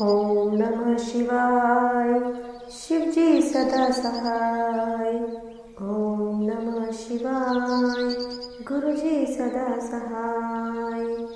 ॐ नमः शिवाय। शिवजी सदा सहाय। ॐ नमः शिवाय। गुरुजी सदा सहाय।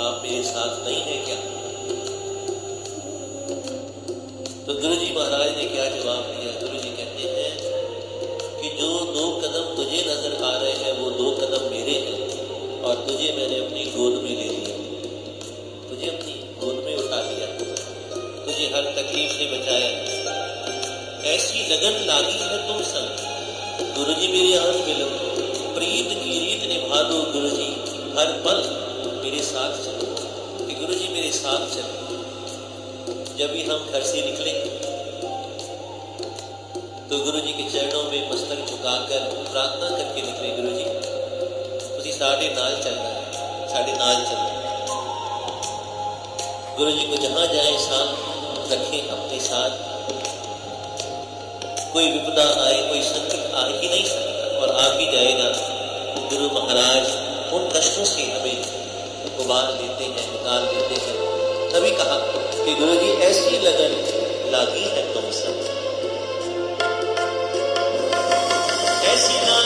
आप मेरे साथ नहीं है क्या? तो गुरु जी महाराज ने क्या जवाब दिया? गुरु जी कहते हैं कि जो दो कदम तुझे नज़र आ रहे हैं, वो दो कदम मेरे हैं और तुझे मैंने अपनी गोद में ले लिया। तुझे अपनी गोद में उठा लिया। तुझे हर तकलीफ़ से बचाया। ऐसी लगन लागी है तुम संग गुरु जी मेरे आँख में लगो प्रीत की रीत निभा दो गुरु जी हर पल साथ चलो। कि गुरु जी मेरे साथ चलो। जब भी हम घर से निकले तो गुरु जी के चरणों में मस्तक झुकाकर प्रार्थना करके निकले गुरु जी ਤੁਸੀਂ साढ़े नाल चलना है। साढ़े नाल चलना गुरु जी को जहाँ जाए, साथ रखें अपने साथ। कोई विपदा आए, कोई संकट आ ही नहीं सकता। और आ भी जाएगा गुरु महाराज, उन कष्टों से हमें उबार देते हैं, निकाल देते हैं। तभी कहा कि गुरु जी ऐसी लगन लागी है तुम सब ऐसी ना